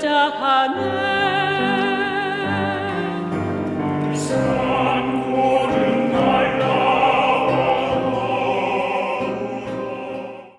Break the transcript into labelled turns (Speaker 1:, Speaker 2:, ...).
Speaker 1: Dachaner.